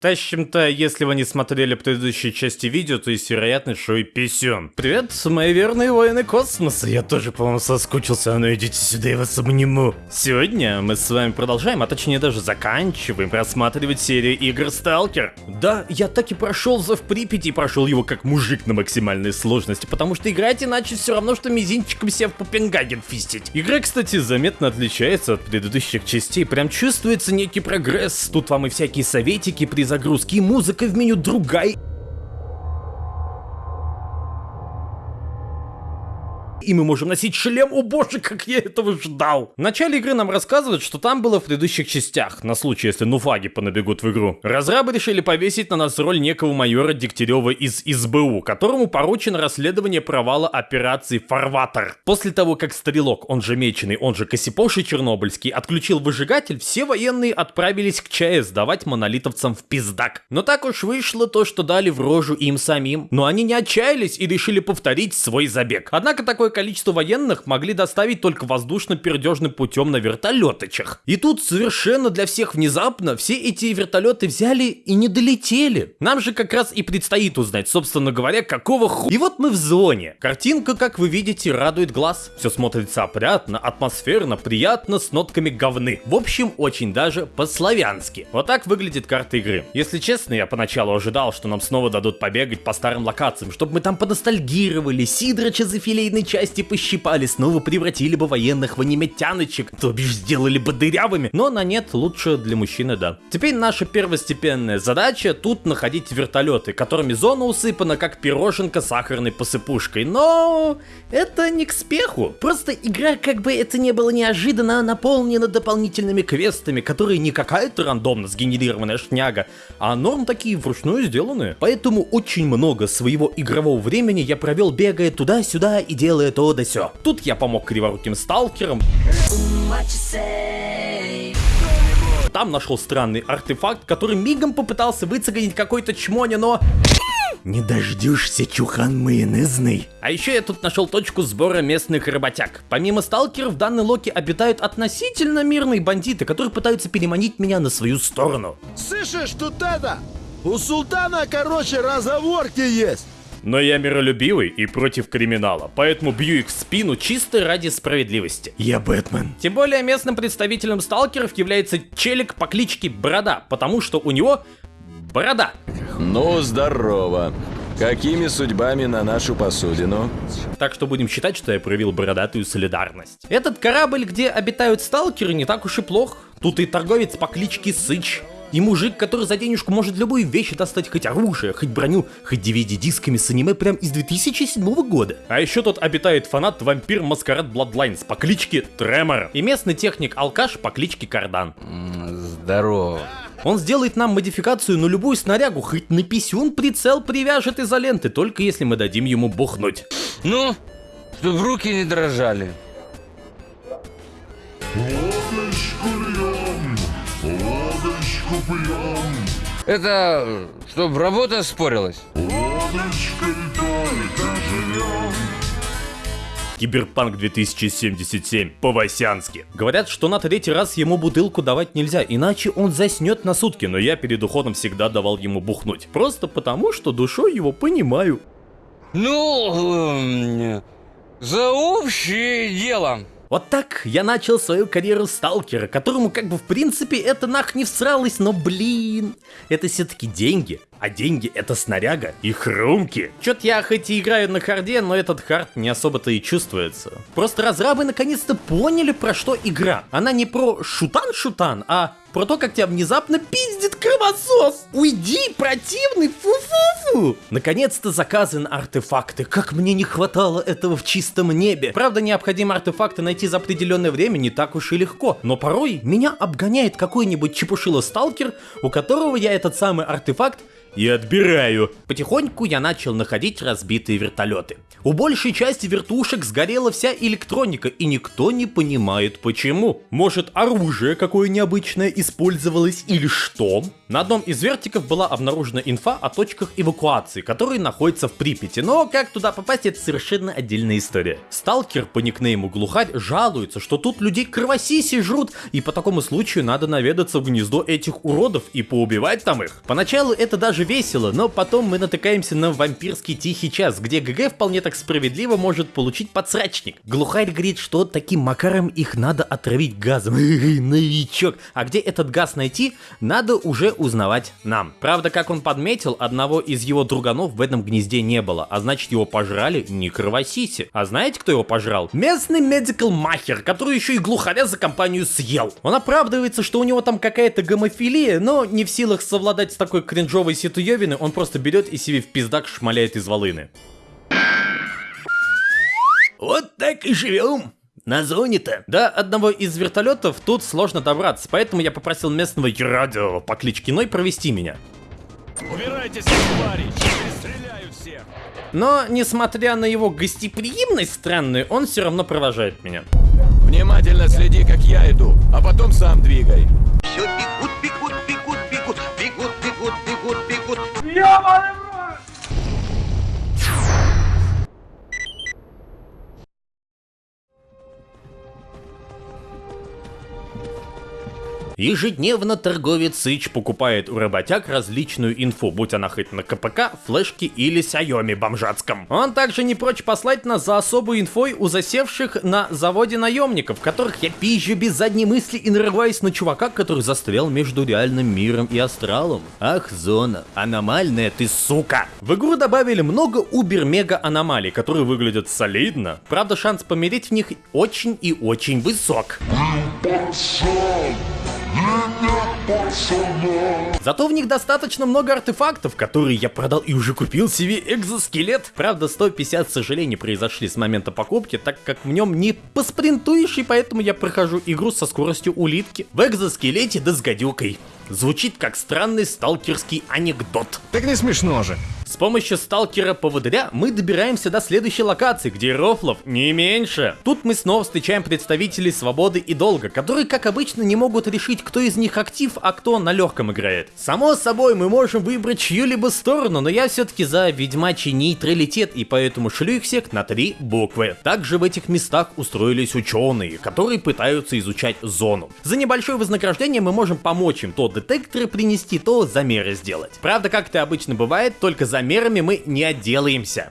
Тащим-то, если вы не смотрели предыдущие части видео, то есть вероятность, что и писем. Привет, мои верные воины космоса. Я тоже, по-моему, соскучился, ну идите сюда, я вас обниму. Сегодня мы с вами продолжаем, а точнее даже заканчиваем просматривать серию игр Сталкер. Да, я так и прошел за в Припяти и прошел его как мужик на максимальной сложности, потому что играть иначе все равно, что мизинчиком себя в Копенгаген фистить. Игра, кстати, заметно отличается от предыдущих частей, прям чувствуется некий прогресс. Тут вам и всякие советики при загрузки, и музыка в меню другая. И мы можем носить шлем. О боже, как я этого ждал. В начале игры нам рассказывают, что там было в предыдущих частях, на случай, если нуфаги понабегут в игру. Разрабы решили повесить на нас роль некого майора Дегтярева из СБУ, которому поручено расследование провала операции «Фарватер». После того, как Стрелок, он же Меченый, он же Косипоши Чернобыльский, отключил выжигатель, все военные отправились к ЧАЭС давать монолитовцам в пиздак. Но так уж вышло то, что дали в рожу им самим. Но они не отчаялись и решили повторить свой забег. Однако такой количество военных могли доставить только воздушно-пердежным путем на вертолеточах. И тут совершенно для всех внезапно все эти вертолеты взяли и не долетели. Нам же как раз и предстоит узнать, собственно говоря, какого ху... И вот мы в зоне. Картинка, как вы видите, радует глаз. Все смотрится опрятно, атмосферно, приятно, с нотками говны. В общем, очень даже по-славянски. Вот так выглядит карта игры. Если честно, я поначалу ожидал, что нам снова дадут побегать по старым локациям, чтобы мы там поностальгировали, Сидрача за филейной части части пощипали, снова превратили бы военных в аниметяночек, то бишь сделали бы дырявыми, но на нет лучше для мужчины, да. Теперь наша первостепенная задача тут находить вертолеты, которыми зона усыпана как пироженка сахарной посыпушкой, но это не к спеху. Просто игра, как бы это не было неожиданно, наполнена дополнительными квестами, которые не какая-то рандомно сгенерированная шняга, а норм такие вручную сделанные. Поэтому очень много своего игрового времени я провел бегая туда-сюда и делая то да сё. Тут я помог криворуким сталкерам. Там нашел странный артефакт, который мигом попытался выцегонить какой-то чмоня, но... Не дождешься, чухан майонезный. А еще я тут нашел точку сбора местных работяг. Помимо сталкеров, в данной локе обитают относительно мирные бандиты, которые пытаются переманить меня на свою сторону. Слышишь, тут это? У султана, короче, разговорки есть. Но я миролюбивый и против криминала, поэтому бью их в спину чисто ради справедливости. Я Бэтмен. Тем более местным представителем сталкеров является челик по кличке Борода, потому что у него борода. Ну, здорово. Какими судьбами на нашу посудину? Так что будем считать, что я проявил бородатую солидарность. Этот корабль, где обитают сталкеры, не так уж и плох. Тут и торговец по кличке Сыч, и мужик, который за денежку может любую вещь достать, хоть оружие, хоть броню, хоть DVD-дисками с аниме прям из 2007 года. А еще тут обитает фанат вампир Маскарад Bloodlines по кличке Тремор. И местный техник-алкаш по кличке Кардан. Здорово. Он сделает нам модификацию на любую снарягу, хоть на писюн прицел привяжет изоленты, только если мы дадим ему бухнуть. Ну, чтобы руки не дрожали. Это, чтобы работа спорилась? Киберпанк 2077 по-васянски. Говорят, что на третий раз ему бутылку давать нельзя, иначе он заснет на сутки, но я перед уходом всегда давал ему бухнуть. Просто потому, что душой его понимаю. Ну, эм, за общее дело. Вот так я начал свою карьеру сталкера, которому как бы в принципе это нах не всралось, но блин, это все-таки деньги. А деньги это снаряга и хрумки. Чё-то я хоть и играю на харде, но этот хард не особо-то и чувствуется. Просто разрабы наконец-то поняли про что игра. Она не про шутан-шутан, а про то, как тебя внезапно пиздит кровосос. Уйди, противный, фу-фу-фу. Наконец-то заказан артефакты. Как мне не хватало этого в чистом небе. Правда, необходимо артефакты найти за определенное время не так уж и легко. Но порой меня обгоняет какой-нибудь чепушило-сталкер, у которого я этот самый артефакт и отбираю. Потихоньку я начал находить разбитые вертолеты. У большей части вертушек сгорела вся электроника, и никто не понимает почему. Может оружие какое необычное использовалось или что? На одном из вертиков была обнаружена инфа о точках эвакуации, которые находятся в Припяти, но как туда попасть, это совершенно отдельная история. Сталкер по никнейму Глухарь жалуется, что тут людей кровосиси жрут, и по такому случаю надо наведаться в гнездо этих уродов и поубивать там их. Поначалу это даже весело, но потом мы натыкаемся на вампирский тихий час, где ГГ вполне так справедливо может получить подсрачник. Глухарь говорит, что таким макаром их надо отравить газом. Новичок. А где этот газ найти, надо уже узнавать нам. Правда, как он подметил, одного из его друганов в этом гнезде не было, а значит его пожрали не кровосиси. А знаете, кто его пожрал? Местный медикал махер, который еще и глухаря за компанию съел. Он оправдывается, что у него там какая-то гомофилия, но не в силах совладать с такой кринжовой ситуевины, он просто берет и себе в пиздак шмаляет из волыны. Вот так и живем. На зоне-то. До одного из вертолетов тут сложно добраться, поэтому я попросил местного радио по кличке Ной провести меня. Убирайтесь, твари! Перестреляю всех! Но, несмотря на его гостеприимность странную, он все равно провожает меня. Внимательно следи, как я иду, а потом сам двигай. Все бегут, бегут, бегут, бегут, бегут, бегут, бегут, бегут. Ежедневно торговец Сыч покупает у работяг различную инфу, будь она хоть на КПК, флешке или Xiaomi бомжатском. Он также не прочь послать нас за особую инфой у засевших на заводе наемников, которых я пизжу без задней мысли и нарываюсь на чувака, который застрял между реальным миром и астралом. Ах, зона, аномальная ты сука! В игру добавили много убер-мега аномалий, которые выглядят солидно. Правда, шанс помереть в них очень и очень высок. Зато в них достаточно много артефактов, которые я продал и уже купил себе экзоскелет. Правда, 150 сожалений произошли с момента покупки, так как в нем не поспринтуешь, и поэтому я прохожу игру со скоростью улитки. В экзоскелете да с гадюкой. Звучит как странный сталкерский анекдот. Так не смешно же. С помощью сталкера-поводыря мы добираемся до следующей локации, где рофлов не меньше. Тут мы снова встречаем представителей Свободы и Долга, которые, как обычно, не могут решить, кто из них актив, а кто на легком играет. Само собой, мы можем выбрать чью-либо сторону, но я все-таки за ведьмачий нейтралитет, и поэтому шлю их всех на три буквы. Также в этих местах устроились ученые, которые пытаются изучать зону. За небольшое вознаграждение мы можем помочь им то детекторы принести, то замеры сделать. Правда, как это обычно бывает, только замерами мы не отделаемся.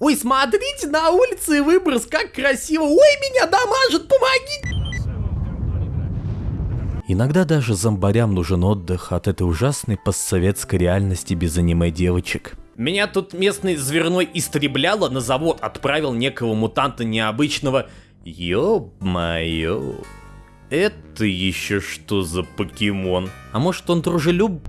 Ой, смотрите, на улице выброс, как красиво. Ой, меня дамажит, помоги! Иногда даже зомбарям нужен отдых от этой ужасной постсоветской реальности без аниме девочек. Меня тут местный зверной истребляло, на завод отправил некого мутанта необычного. Ёб-моё. Это еще что за покемон? А может он дружелюб...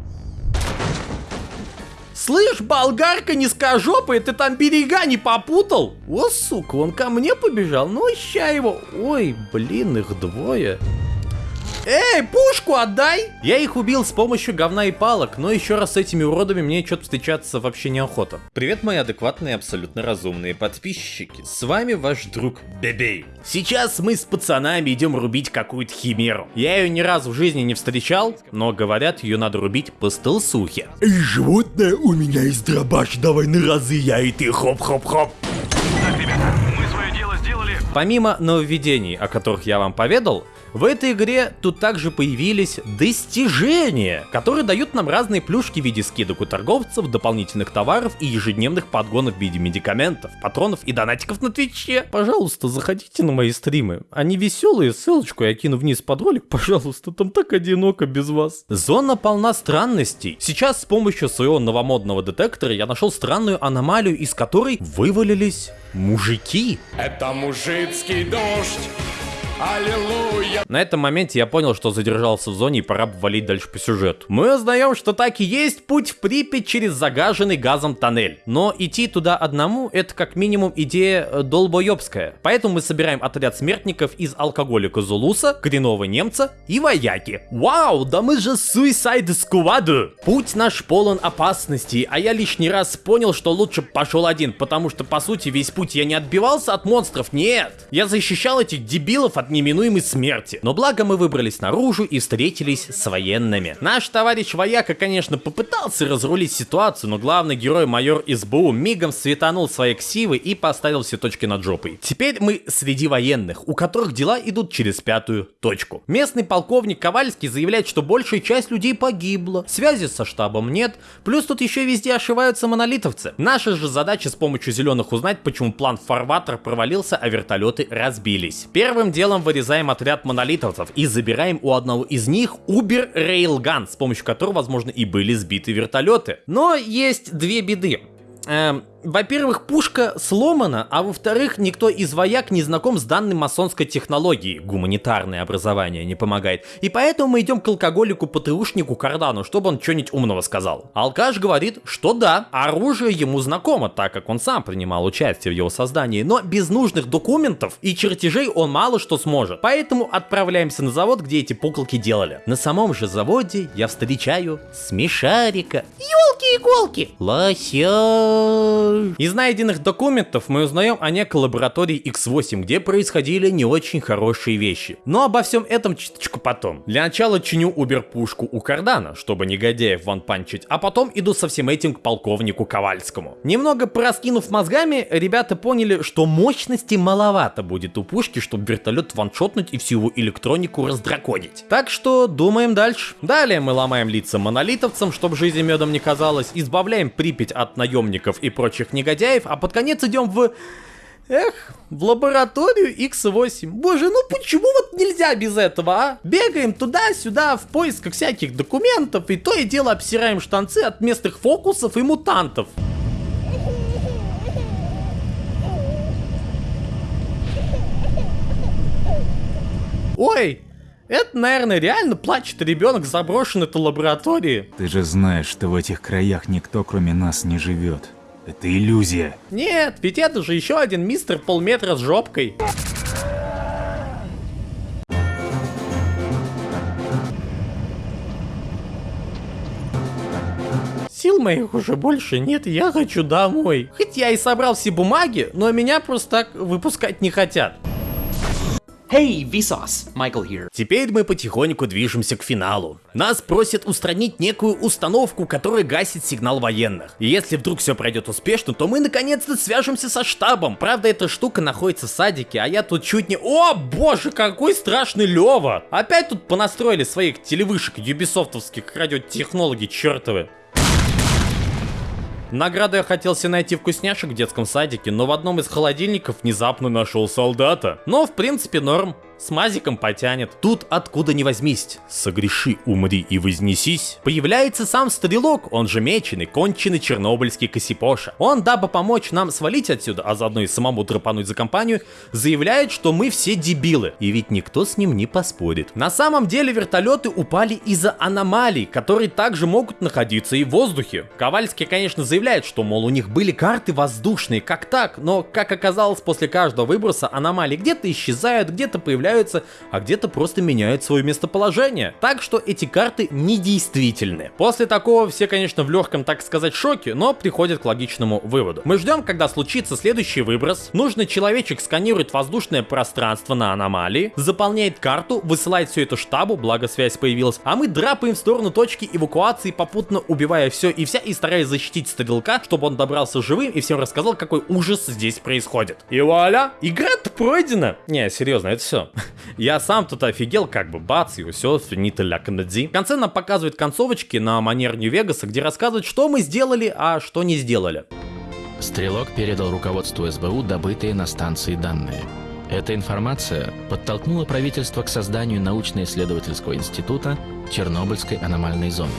Слышь, болгарка низкожопая, ты там берега не попутал? О, сука, он ко мне побежал, ну ща его. Ой, блин, их двое. Эй, пушку отдай! Я их убил с помощью говна и палок, но еще раз с этими уродами мне что-то встречаться вообще неохота. Привет, мои адекватные, абсолютно разумные подписчики. С вами ваш друг Бебей. Сейчас мы с пацанами идем рубить какую-то химеру. Я ее ни разу в жизни не встречал, но говорят, ее надо рубить по стелсухе. Эй, животное, у меня есть дробаш, давай на разы, я и ты, хоп-хоп-хоп. Так, ребята, мы свое дело сделали. Помимо нововведений, о которых я вам поведал, в этой игре тут также появились достижения, которые дают нам разные плюшки в виде скидок у торговцев, дополнительных товаров и ежедневных подгонов в виде медикаментов, патронов и донатиков на Твиче. Пожалуйста, заходите на мои стримы. Они веселые, ссылочку я кину вниз под ролик, пожалуйста, там так одиноко без вас. Зона полна странностей. Сейчас с помощью своего новомодного детектора я нашел странную аномалию, из которой вывалились мужики. Это мужицкий дождь. Аллилуйя! На этом моменте я понял, что задержался в зоне и пора валить дальше по сюжету. Мы узнаем, что так и есть путь в Припять через загаженный газом тоннель. Но идти туда одному это как минимум идея э, долбоебская. Поэтому мы собираем отряд смертников из алкоголика Зулуса, коренного немца и вояки. Вау, да мы же Suicide Squad! Путь наш полон опасностей, а я лишний раз понял, что лучше пошел один, потому что по сути весь путь я не отбивался от монстров, нет. Я защищал этих дебилов от неминуемой смерти. Но благо мы выбрались наружу и встретились с военными. Наш товарищ вояка, конечно, попытался разрулить ситуацию, но главный герой майор СБУ мигом светанул свои ксивы и поставил все точки над жопой. Теперь мы среди военных, у которых дела идут через пятую точку. Местный полковник Ковальский заявляет, что большая часть людей погибла, связи со штабом нет, плюс тут еще везде ошиваются монолитовцы. Наша же задача с помощью зеленых узнать, почему план Фарватер провалился, а вертолеты разбились. Первым делом вырезаем отряд монолитовцев и забираем у одного из них Uber Railgun, с помощью которого, возможно, и были сбиты вертолеты. Но есть две беды. Эм, во-первых, пушка сломана, а во-вторых, никто из вояк не знаком с данной масонской технологией. Гуманитарное образование не помогает. И поэтому мы идем к алкоголику-ПТУшнику Кардану, чтобы он что-нибудь умного сказал. Алкаш говорит, что да, оружие ему знакомо, так как он сам принимал участие в его создании, но без нужных документов и чертежей он мало что сможет. Поэтому отправляемся на завод, где эти пуколки делали. На самом же заводе я встречаю смешарика. Ёлки-иголки! Лося! Из найденных документов мы узнаем о некой лаборатории X8, где происходили не очень хорошие вещи. Но обо всем этом чуточку потом. Для начала чиню убер-пушку у Кардана, чтобы негодяев ванпанчить, а потом иду со всем этим к полковнику Ковальскому. Немного пораскинув мозгами, ребята поняли, что мощности маловато будет у пушки, чтобы вертолет ваншотнуть и всю его электронику раздраконить. Так что думаем дальше. Далее мы ломаем лица монолитовцам, чтобы жизнь медом не казалась, избавляем Припять от наемников и прочих негодяев, а под конец идем в... Эх, в лабораторию X8. Боже, ну почему вот нельзя без этого, а? Бегаем туда-сюда в поисках всяких документов, и то и дело обсираем штанцы от местных фокусов и мутантов. Ой, это, наверное, реально плачет ребенок в заброшенной этой лаборатории. Ты же знаешь, что в этих краях никто кроме нас не живет. Это иллюзия. Нет, ведь это же еще один мистер полметра с жопкой. Сил моих уже больше нет, я хочу домой. Хоть я и собрал все бумаги, но меня просто так выпускать не хотят. Hey, Vsauce, Michael here. Теперь мы потихоньку движемся к финалу. Нас просят устранить некую установку, которая гасит сигнал военных. И если вдруг все пройдет успешно, то мы наконец-то свяжемся со штабом. Правда, эта штука находится в садике, а я тут чуть не... О, боже, какой страшный Лева! Опять тут понастроили своих телевышек юбисофтовских радиотехнологи чертовы. Награду я хотел себе найти вкусняшек в детском садике, но в одном из холодильников внезапно нашел солдата. Но в принципе норм. С мазиком потянет. Тут откуда ни возьмись. Согреши, умри и вознесись. Появляется сам стрелок, он же меченый, конченый чернобыльский Косипоша. Он, дабы помочь нам свалить отсюда, а заодно и самому драпануть за компанию, заявляет, что мы все дебилы. И ведь никто с ним не поспорит. На самом деле вертолеты упали из-за аномалий, которые также могут находиться и в воздухе. Ковальский, конечно, заявляет, что, мол, у них были карты воздушные, как так, но, как оказалось, после каждого выброса аномалии где-то исчезают, где-то появляются, а где-то просто меняют свое местоположение. Так что эти карты недействительны. После такого все, конечно, в легком, так сказать, шоке, но приходят к логичному выводу. Мы ждем, когда случится следующий выброс. Нужный человечек сканирует воздушное пространство на аномалии, заполняет карту, высылает все это штабу, благо связь появилась, а мы драпаем в сторону точки эвакуации, попутно убивая все и вся и стараясь защитить стрелка, чтобы он добрался живым и всем рассказал, какой ужас здесь происходит. И вуаля! Игра-то пройдена! Не, серьезно, это все. Я сам тут офигел, как бы бац, и все, финита ля канадзи. В конце нам показывают концовочки на манер Нью-Вегаса, где рассказывают, что мы сделали, а что не сделали. Стрелок передал руководству СБУ добытые на станции данные. Эта информация подтолкнула правительство к созданию научно-исследовательского института Чернобыльской аномальной зоны.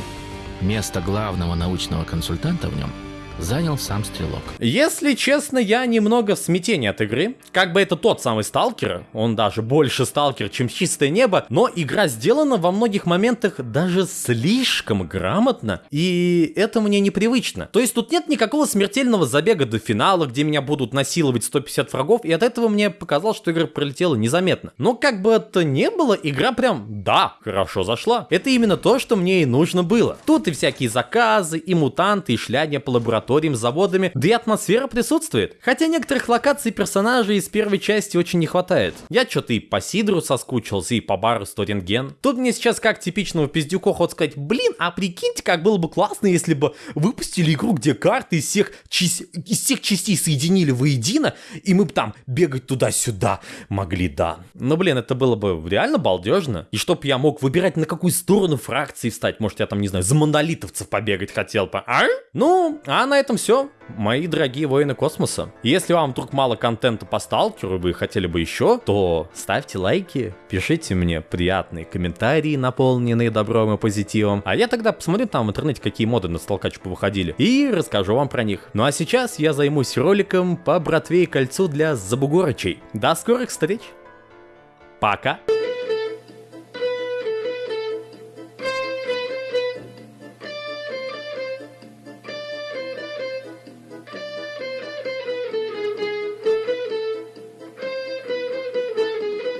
Место главного научного консультанта в нем занял сам Стрелок. Если честно, я немного в смятении от игры. Как бы это тот самый Сталкер, он даже больше Сталкер, чем Чистое Небо, но игра сделана во многих моментах даже слишком грамотно, и это мне непривычно. То есть тут нет никакого смертельного забега до финала, где меня будут насиловать 150 врагов, и от этого мне показалось, что игра пролетела незаметно. Но как бы это ни было, игра прям, да, хорошо зашла. Это именно то, что мне и нужно было. Тут и всякие заказы, и мутанты, и шляния по лабораториям, заводами, да и атмосфера присутствует. Хотя некоторых локаций персонажей из первой части очень не хватает. Я что-то и по Сидру соскучился, и по бару Сторинген. Тут мне сейчас как типичного пиздюка хочется сказать, блин, а прикиньте, как было бы классно, если бы выпустили игру, где карты из всех, часть, из всех частей соединили воедино, и мы бы там бегать туда-сюда могли, да. Но, блин, это было бы реально балдежно. И чтоб я мог выбирать, на какую сторону фракции встать. Может, я там, не знаю, за монолитовцев побегать хотел бы, а? Ну, а на этом все. Мои дорогие воины космоса. Если вам вдруг мало контента по сталкеру, и вы хотели бы еще, то ставьте лайки, пишите мне приятные комментарии, наполненные добром и позитивом. А я тогда посмотрю там в интернете, какие моды на сталкач повыходили, и расскажу вам про них. Ну а сейчас я займусь роликом по братве и кольцу для забугорычей. До скорых встреч! Пока!